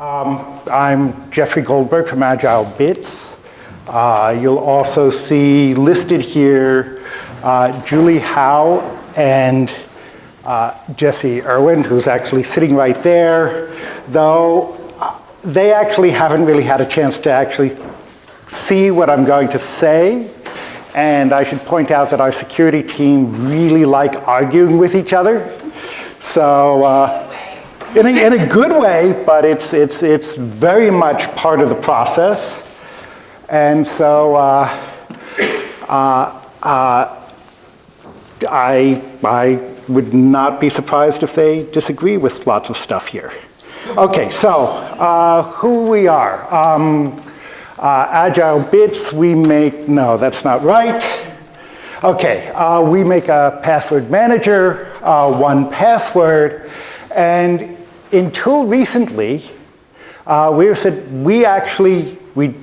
Um, I'm Jeffrey Goldberg from Agile Bits. Uh, you'll also see listed here uh, Julie Haugh and uh, Jesse Irwin, who's actually sitting right there, though uh, they actually haven't really had a chance to actually see what I'm going to say. And I should point out that our security team really like arguing with each other. So, uh, in, a, in a good way, but it's, it's, it's very much part of the process. And so uh, uh, uh, I, I would not be surprised if they disagree with lots of stuff here. Okay, so uh, who we are. Um, uh, AgileBits, we make, no, that's not right. Okay, uh, we make a password manager, uh, 1Password, and until recently, uh, we said we actually, we,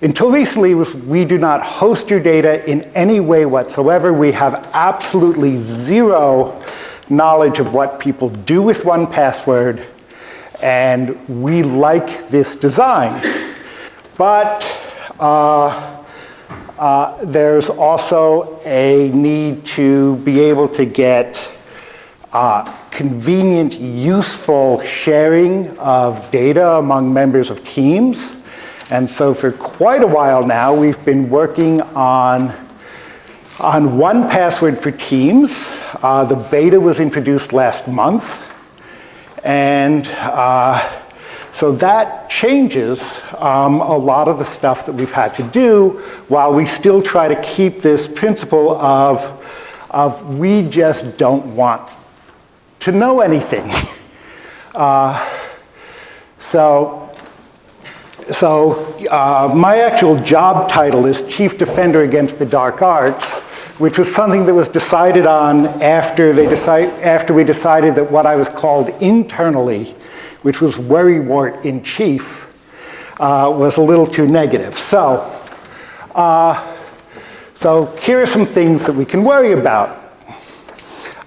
until recently, we do not host your data in any way whatsoever. We have absolutely zero knowledge of what people do with 1Password, and we like this design. But uh, uh, there's also a need to be able to get uh, convenient, useful sharing of data among members of teams. And so for quite a while now, we've been working on, on 1Password for Teams. Uh, the beta was introduced last month. And uh, so that changes um, a lot of the stuff that we've had to do while we still try to keep this principle of, of we just don't want to know anything. uh, so so uh, my actual job title is Chief Defender Against the Dark Arts, which was something that was decided on after, they decide, after we decided that what I was called internally which was worrywart in chief, uh, was a little too negative. So, uh, so here are some things that we can worry about.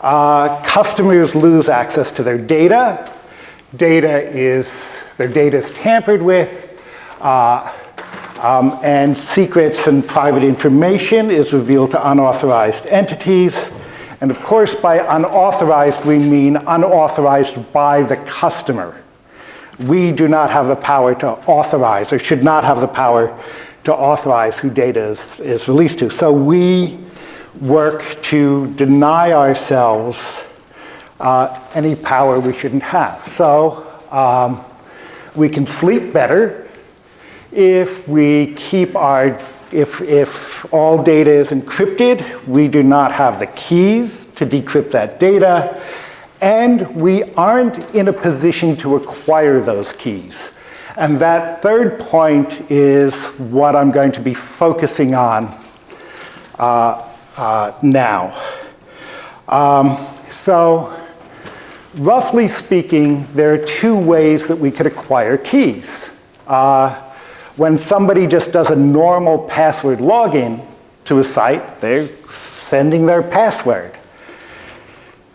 Uh, customers lose access to their data. Data is, their data is tampered with. Uh, um, and secrets and private information is revealed to unauthorized entities. And of course, by unauthorized, we mean unauthorized by the customer we do not have the power to authorize or should not have the power to authorize who data is, is released to. So we work to deny ourselves uh, any power we shouldn't have. So um, we can sleep better if we keep our, if, if all data is encrypted, we do not have the keys to decrypt that data and we aren't in a position to acquire those keys. And that third point is what I'm going to be focusing on uh, uh, now. Um, so roughly speaking, there are two ways that we could acquire keys. Uh, when somebody just does a normal password login to a site, they're sending their password.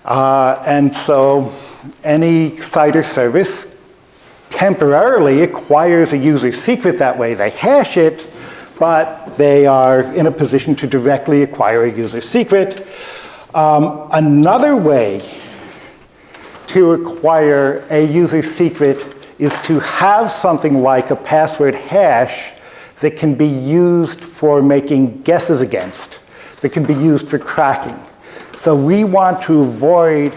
Uh, and so any site or service temporarily acquires a user secret that way. They hash it, but they are in a position to directly acquire a user secret. Um, another way to acquire a user secret is to have something like a password hash that can be used for making guesses against, that can be used for cracking. So we want to avoid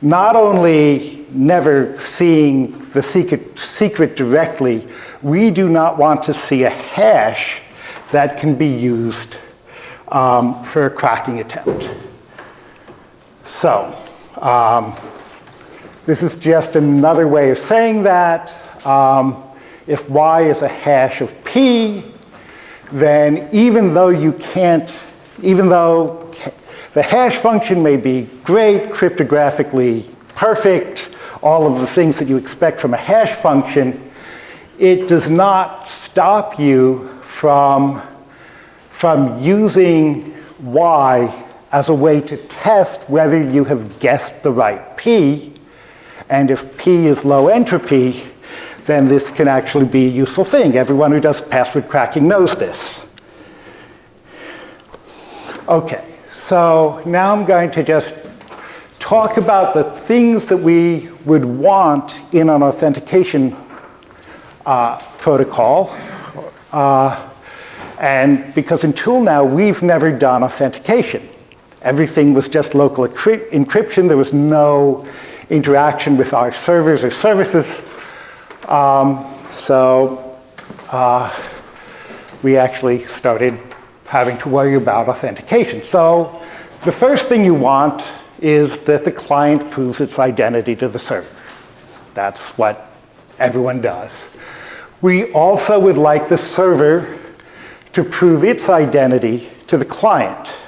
not only never seeing the secret, secret directly, we do not want to see a hash that can be used um, for a cracking attempt. So um, this is just another way of saying that. Um, if y is a hash of p, then even though you can't, even though the hash function may be great, cryptographically perfect, all of the things that you expect from a hash function. It does not stop you from, from using y as a way to test whether you have guessed the right p. And if p is low entropy, then this can actually be a useful thing. Everyone who does password cracking knows this. Okay, so now I'm going to just talk about the things that we would want in an authentication uh, protocol. Uh, and because until now, we've never done authentication. Everything was just local encryption. There was no interaction with our servers or services. Um, so uh, we actually started having to worry about authentication. So the first thing you want is that the client proves its identity to the server. That's what everyone does. We also would like the server to prove its identity to the client.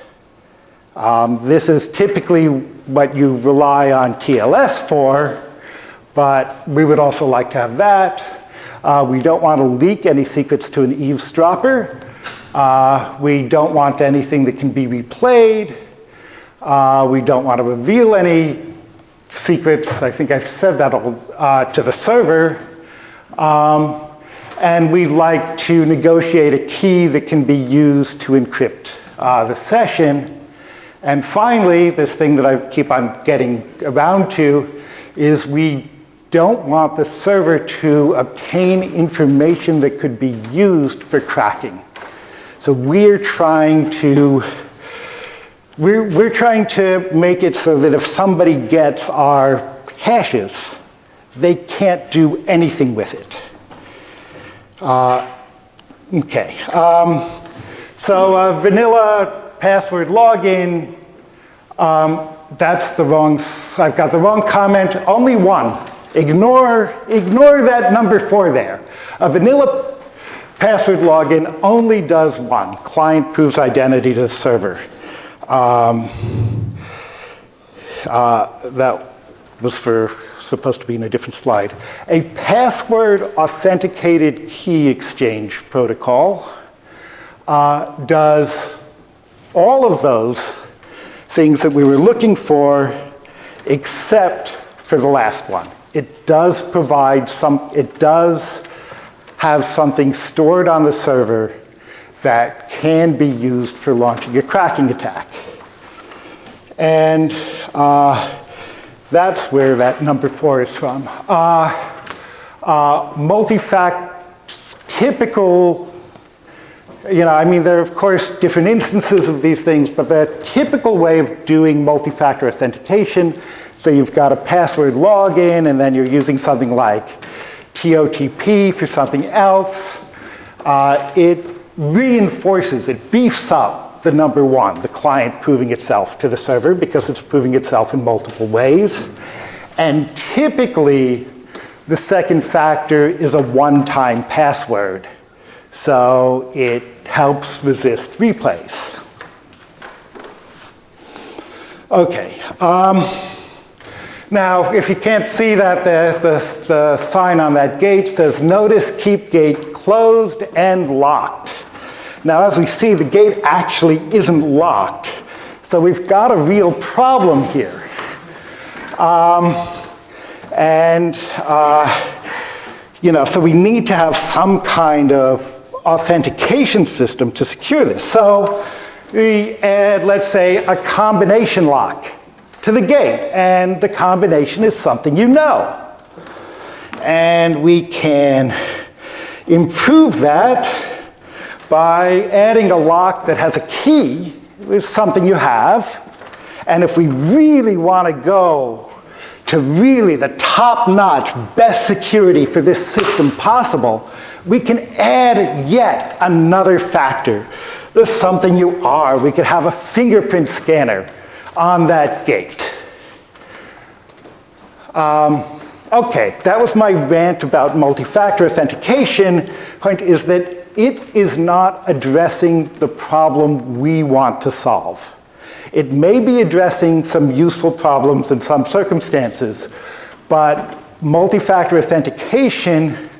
Um, this is typically what you rely on TLS for, but we would also like to have that. Uh, we don't want to leak any secrets to an eavesdropper. Uh, we don't want anything that can be replayed. Uh, we don't want to reveal any secrets. I think I've said that uh, to the server. Um, and we'd like to negotiate a key that can be used to encrypt uh, the session. And finally, this thing that I keep on getting around to is we don't want the server to obtain information that could be used for cracking. So we're trying to we're, we're trying to make it so that if somebody gets our hashes, they can't do anything with it. Uh, okay. Um, so uh, vanilla password login, um, that's the wrong, I've got the wrong comment, only one. Ignore, ignore that number four there. A vanilla password login only does one. Client proves identity to the server. Um, uh, that was for supposed to be in a different slide. A password authenticated key exchange protocol uh, does all of those things that we were looking for except for the last one. It does provide some, it does have something stored on the server that can be used for launching a cracking attack. And uh, that's where that number four is from. Uh, uh, multi-fact, typical, you know, I mean, there are of course different instances of these things, but the typical way of doing multi-factor authentication, so you've got a password login and then you're using something like TOTP for something else, uh, it reinforces, it beefs up the number one, the client proving itself to the server because it's proving itself in multiple ways. And typically, the second factor is a one-time password. So it helps resist replays. Okay. Um, now, if you can't see that, the, the, the sign on that gate says, notice keep gate closed and locked. Now, as we see, the gate actually isn't locked. So we've got a real problem here. Um, and, uh, you know, so we need to have some kind of authentication system to secure this. So we add, let's say, a combination lock to the gate. And the combination is something you know. And we can improve that by adding a lock that has a key, is something you have. And if we really want to go to really the top-notch, best security for this system possible, we can add yet another factor. There's something you are. We could have a fingerprint scanner on that gate. Um, okay, that was my rant about multi-factor authentication. Point is that it is not addressing the problem we want to solve. It may be addressing some useful problems in some circumstances, but multi-factor authentication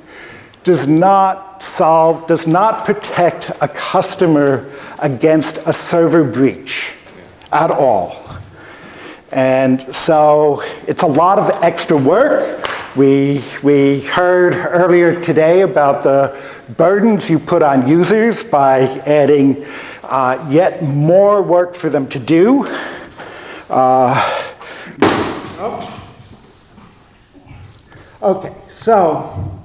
does not solve, does not protect a customer against a server breach at all. And so it's a lot of extra work, We, we heard earlier today about the burdens you put on users by adding uh, yet more work for them to do. Uh, oh. Okay, so,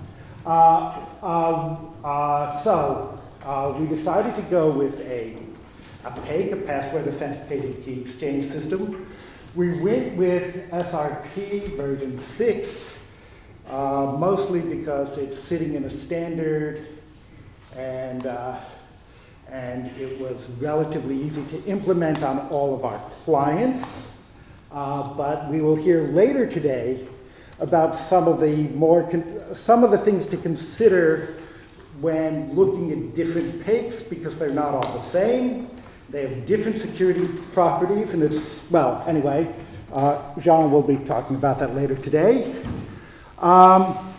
uh, um, uh, so uh, we decided to go with a, PAKE, a password authenticated key exchange system. We went with SRP version 6 uh, mostly because it's sitting in a standard and, uh, and it was relatively easy to implement on all of our clients. Uh, but we will hear later today about some of the more, some of the things to consider when looking at different PAKEs because they're not all the same. They have different security properties and it's, well, anyway, uh, Jean will be talking about that later today. Um,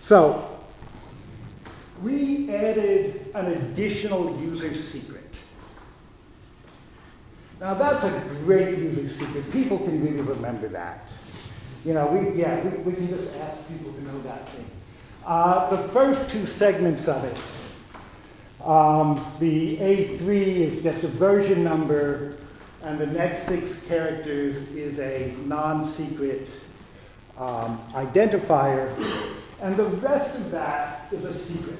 so we added an additional user secret. Now that's a great user secret. People can really remember that. You know, we, yeah, we, we can just ask people to know that thing. Uh, the first two segments of it, um, the A3 is just a version number and the next six characters is a non-secret um, identifier, and the rest of that is a secret.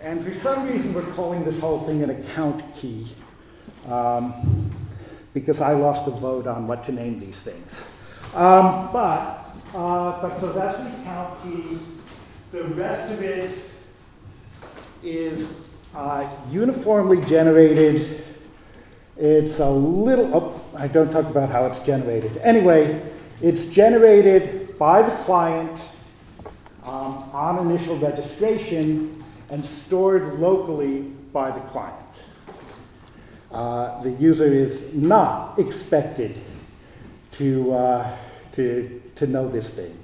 And for some reason, we're calling this whole thing an account key, um, because I lost the vote on what to name these things. Um, but, uh, but so that's the account key. The rest of it is uh, uniformly generated it's a little, oh, I don't talk about how it's generated. Anyway, it's generated by the client um, on initial registration and stored locally by the client. Uh, the user is not expected to, uh, to, to know this thing.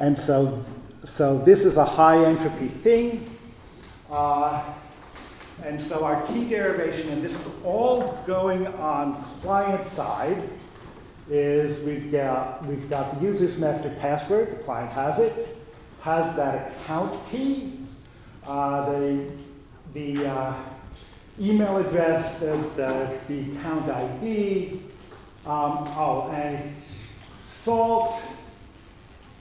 And so, so this is a high entropy thing. Uh, and so our key derivation, and this is all going on client side, is we've got, we've got the user's master password, the client has it, has that account key, uh, the, the uh, email address, the, the, the account ID, um, oh, and salt,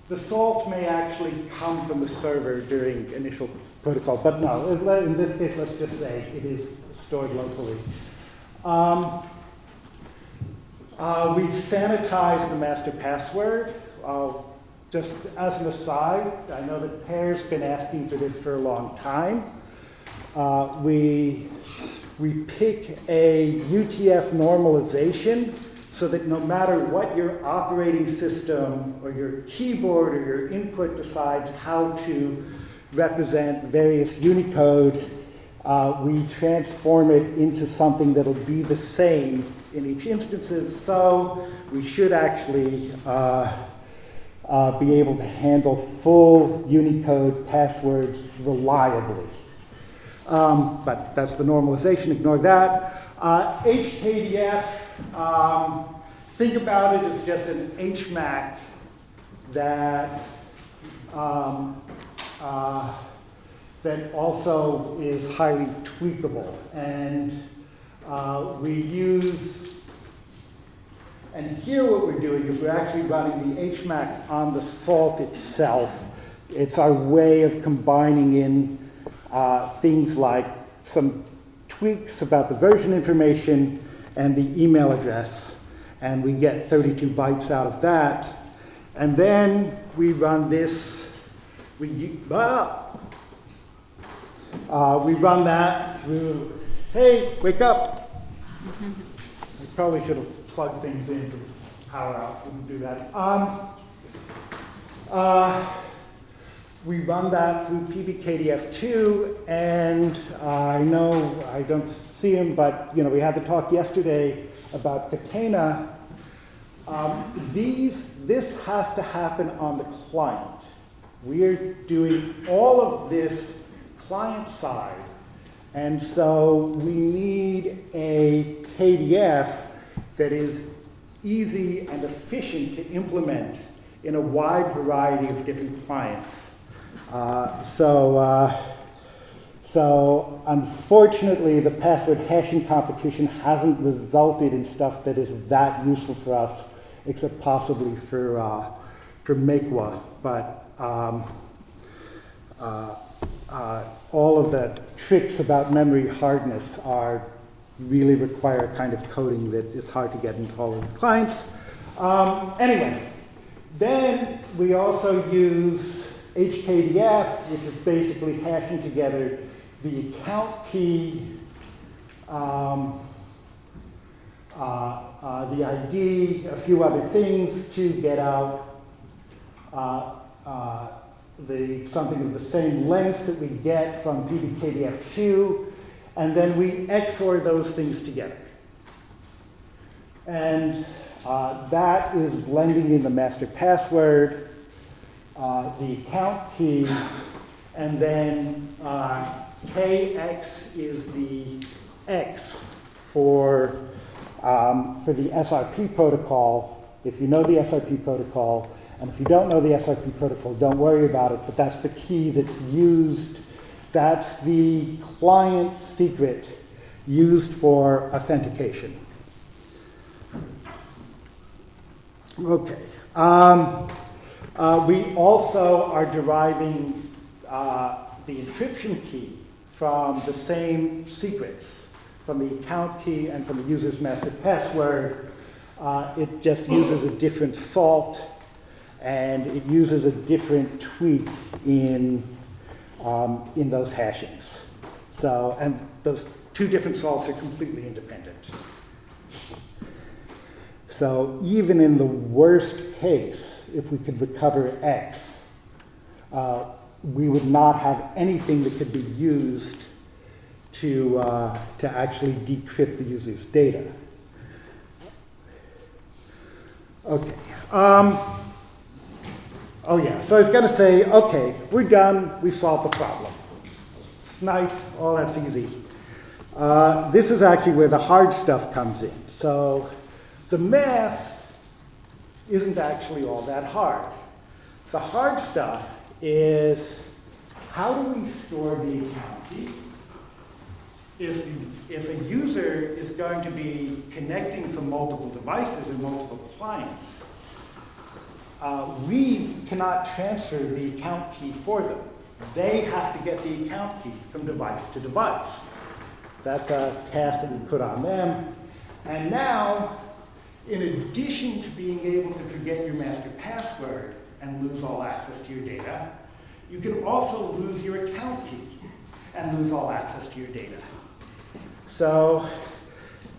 the salt may actually come from the server during initial protocol. But no, in this case, let's just say it is stored locally. Um, uh, we sanitize the master password. Uh, just as an aside, I know that Per's been asking for this for a long time. Uh, we, we pick a UTF normalization so that no matter what your operating system or your keyboard or your input decides how to represent various Unicode, uh, we transform it into something that'll be the same in each instances. So we should actually uh, uh, be able to handle full Unicode passwords reliably. Um, but that's the normalization, ignore that. HKDF, uh, um, think about it as just an HMAC that um, uh, that also is highly tweakable. And uh, we use, and here what we're doing is we're actually running the HMAC on the salt itself. It's our way of combining in uh, things like some tweaks about the version information and the email address. And we get 32 bytes out of that. And then we run this we, ah, uh, we run that through, hey, wake up. we probably should have plugged things in to power out, wouldn't do that. Um, uh, we run that through PBKDF2, and uh, I know I don't see him, but you know we had the talk yesterday about Catena. Um, these, this has to happen on the client. We are doing all of this client side. And so we need a KDF that is easy and efficient to implement in a wide variety of different clients. Uh, so, uh, so unfortunately, the password hashing competition hasn't resulted in stuff that is that useful for us, except possibly for, uh, for Makwa. But um, uh, uh, all of the tricks about memory hardness are really require a kind of coding that is hard to get into all of the clients. Um, anyway, then we also use HKDF, which is basically hashing together the account key, um, uh, uh, the ID, a few other things to get out uh, the, something of the same length that we get from PBKDF2, and then we XOR those things together. And uh, that is blending in the master password, uh, the account key, and then uh, KX is the X for, um, for the SRP protocol. If you know the SRP protocol, and if you don't know the SRP protocol, don't worry about it, but that's the key that's used, that's the client secret used for authentication. Okay. Um, uh, we also are deriving uh, the encryption key from the same secrets, from the account key and from the user's master password. Uh, it just uses a different salt and it uses a different tweak in, um, in those hashings. So, and those two different salts are completely independent. So even in the worst case, if we could recover X, uh, we would not have anything that could be used to, uh, to actually decrypt the user's data. Okay. Um, oh yeah, so I was going to say, okay, we're done, we solved the problem. It's nice, all that's easy. Uh, this is actually where the hard stuff comes in. So the math isn't actually all that hard. The hard stuff is how do we store the account key? If, if a user is going to be connecting from multiple devices and multiple clients, uh, we cannot transfer the account key for them. They have to get the account key from device to device. That's a task that we put on them. And now, in addition to being able to forget your master password, and lose all access to your data. You can also lose your account key and lose all access to your data. So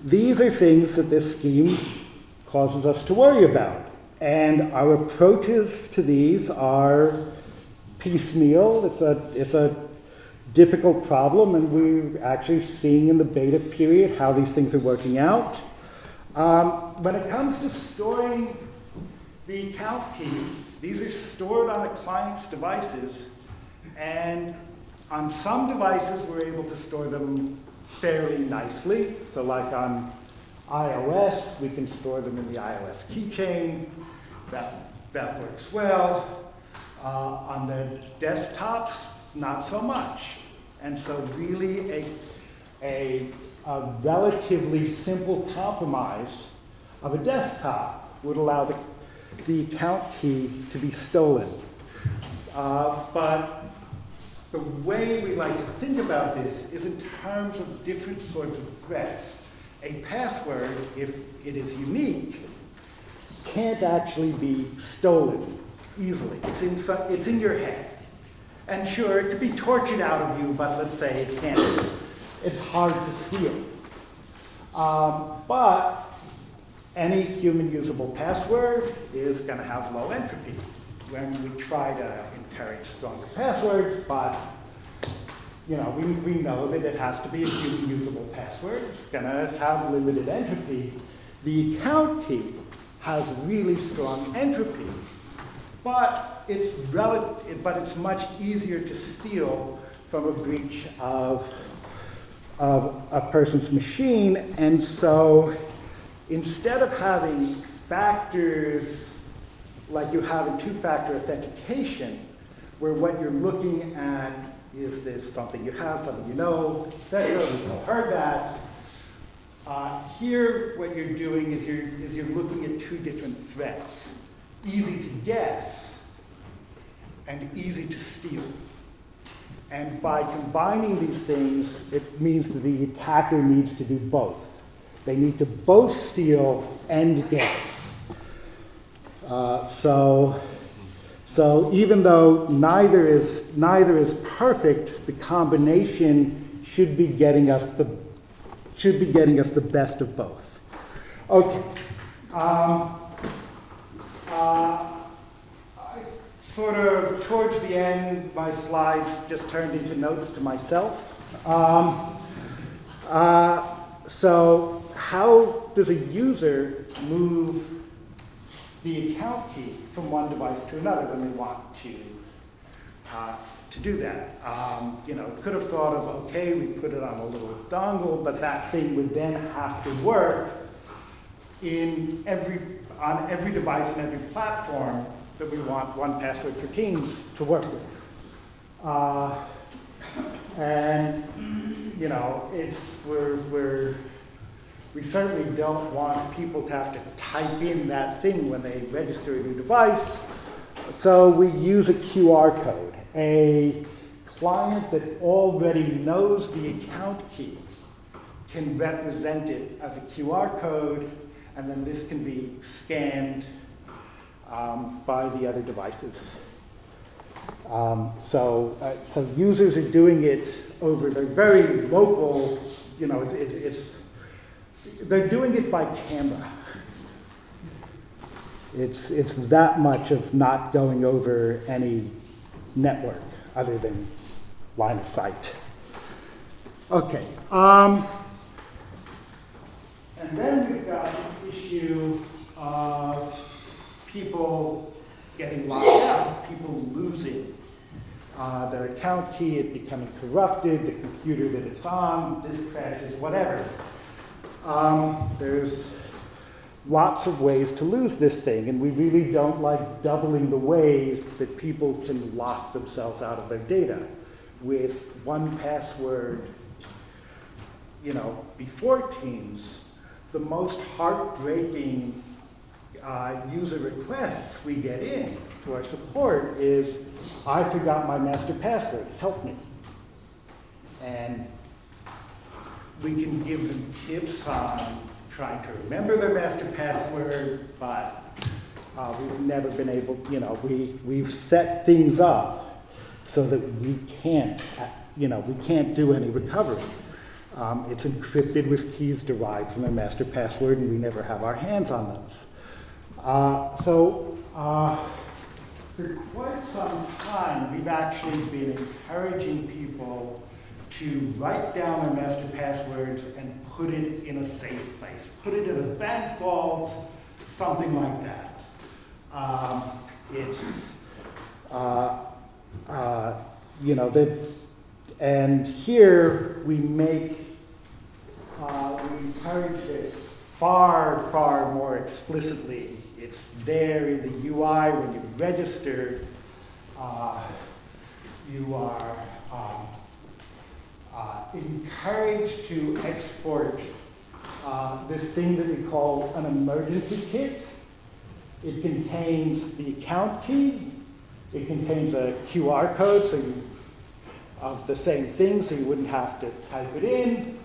these are things that this scheme causes us to worry about. And our approaches to these are piecemeal. It's a, it's a difficult problem, and we're actually seeing in the beta period how these things are working out. Um, when it comes to storing the account key, these are stored on the client's devices, and on some devices, we're able to store them fairly nicely. So like on iOS, we can store them in the iOS keychain. That, that works well. Uh, on the desktops, not so much. And so really a, a, a relatively simple compromise of a desktop would allow the the account key to be stolen. Uh, but the way we like to think about this is in terms of different sorts of threats. A password, if it is unique, can't actually be stolen easily. It's in, some, it's in your head. And sure, it could be tortured out of you, but let's say it can't. It's hard to steal. Um, but any human usable password is going to have low entropy. When we try to encourage stronger passwords, but you know, we, we know that it has to be a human usable password. It's going to have limited entropy. The account key has really strong entropy, but it's, relative, but it's much easier to steal from a breach of, of a person's machine. And so instead of having factors like you have in two-factor authentication, where what you're looking at is this something you have, something you know, etc. We've all heard that. Uh, here, what you're doing is you're, is you're looking at two different threats. Easy to guess and easy to steal. And by combining these things, it means that the attacker needs to do both. They need to both steal and guess. Uh, so, so even though neither is, neither is perfect, the combination should be getting us the, should be getting us the best of both. Okay. Um, uh, sort of towards the end, my slides just turned into notes to myself. Um, uh, so how does a user move the account key from one device to another when they want to, uh, to do that? Um, you know, could have thought of, okay, we put it on a little dongle, but that thing would then have to work in every, on every device and every platform that we want 1Password for Teams to work with. Uh, and, you know, it's, we're, we're, we certainly don't want people to have to type in that thing when they register a new device. So we use a QR code, a client that already knows the account key can represent it as a QR code, and then this can be scanned um, by the other devices. Um, so, uh, so users are doing it over their very local, you know, it, it, it's, they're doing it by camera. It's, it's that much of not going over any network other than line of sight. Okay. Um, and then we've got the issue of people getting locked out, people losing uh, their account key, it becoming corrupted, the computer that it's on, this crashes, whatever. Um, there's lots of ways to lose this thing, and we really don't like doubling the ways that people can lock themselves out of their data. With 1Password, you know, before Teams, the most heartbreaking uh, user requests we get in to our support is, I forgot my master password, help me. And we can give them tips on trying to remember their master password, but uh, we've never been able, you know, we, we've set things up so that we can't, uh, you know, we can't do any recovery. Um, it's encrypted with keys derived from their master password, and we never have our hands on those. Uh, so uh, for quite some time, we've actually been encouraging people to write down their master passwords and put it in a safe place. Put it in a bank vault, something like that. Um, it's, uh, uh, you know, that, and here we make, uh, we encourage this far, far more explicitly it's there in the UI when you register. Uh, you are um, uh, encouraged to export uh, this thing that we call an emergency kit. It contains the account key. It contains a QR code so you, of the same thing, so you wouldn't have to type it in.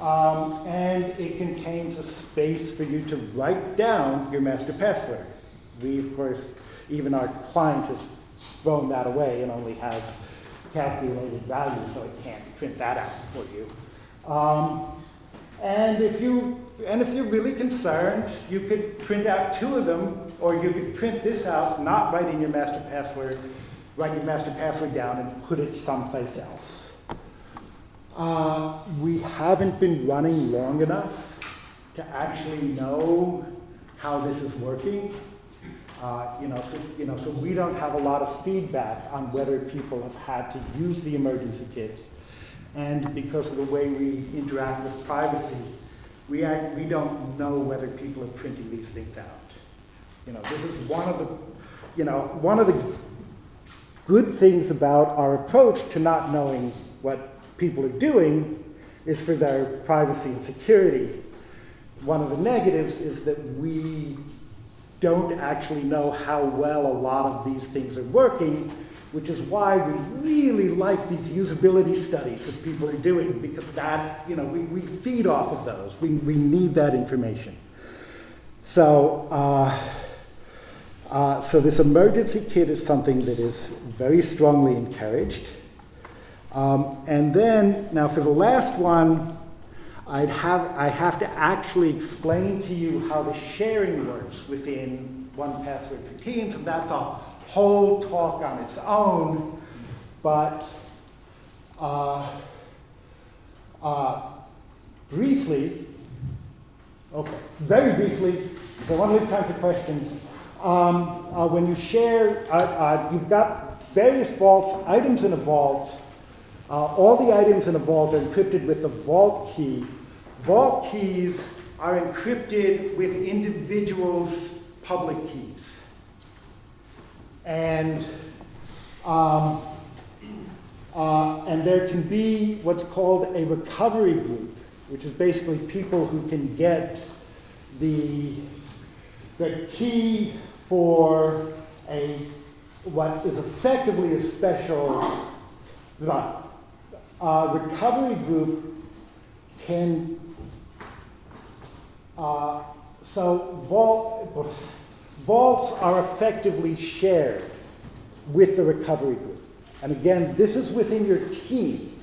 Um, and it contains a space for you to write down your master password. We, of course, even our client has thrown that away and only has calculated value, so it can't print that out for you. Um, and if you and if you're really concerned, you could print out two of them, or you could print this out, not writing your master password, write your master password down and put it someplace else. Uh, we haven't been running long enough to actually know how this is working. Uh, you, know, so, you know, so we don't have a lot of feedback on whether people have had to use the emergency kits. And because of the way we interact with privacy, we, act, we don't know whether people are printing these things out. You know, this is one of the, you know, one of the good things about our approach to not knowing what people are doing is for their privacy and security. One of the negatives is that we don't actually know how well a lot of these things are working, which is why we really like these usability studies that people are doing, because that, you know, we, we feed off of those. We, we need that information. So, uh, uh, so this emergency kit is something that is very strongly encouraged. Um, and then, now for the last one, I'd have, I have to actually explain to you how the sharing works within 1Password for Teams, and that's a whole talk on its own, but uh, uh, briefly, okay, very briefly, so I want to leave time for questions. Um, uh, when you share, uh, uh, you've got various vaults, items in a vault, uh, all the items in a vault are encrypted with the vault key. Vault keys are encrypted with individuals' public keys. And, um, uh, and there can be what's called a recovery group, which is basically people who can get the, the key for a what is effectively a special uh, recovery group can, uh, so vault, vaults are effectively shared with the recovery group. And again, this is within your team.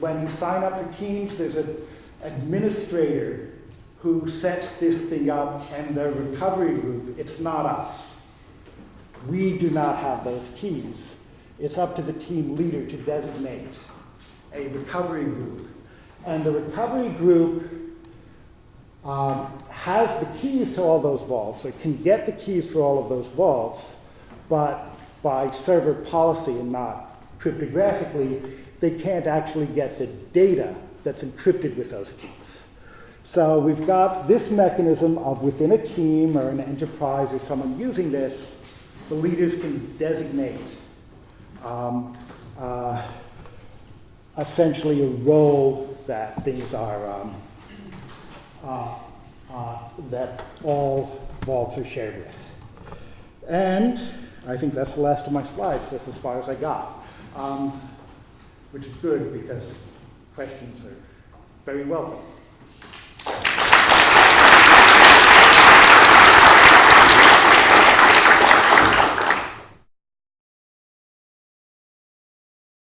When you sign up for Teams, there's an administrator who sets this thing up and the recovery group, it's not us. We do not have those keys. It's up to the team leader to designate a recovery group. And the recovery group um, has the keys to all those vaults, or can get the keys for all of those vaults, but by server policy and not cryptographically, they can't actually get the data that's encrypted with those keys. So we've got this mechanism of within a team or an enterprise or someone using this, the leaders can designate um, uh, essentially a role that things are, um, that all vaults are shared with. And I think that's the last of my slides. That's as far as I got, um, which is good because questions are very welcome.